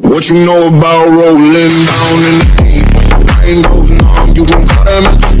What you know about rolling down in the deep? When your brain goes numb, you can call them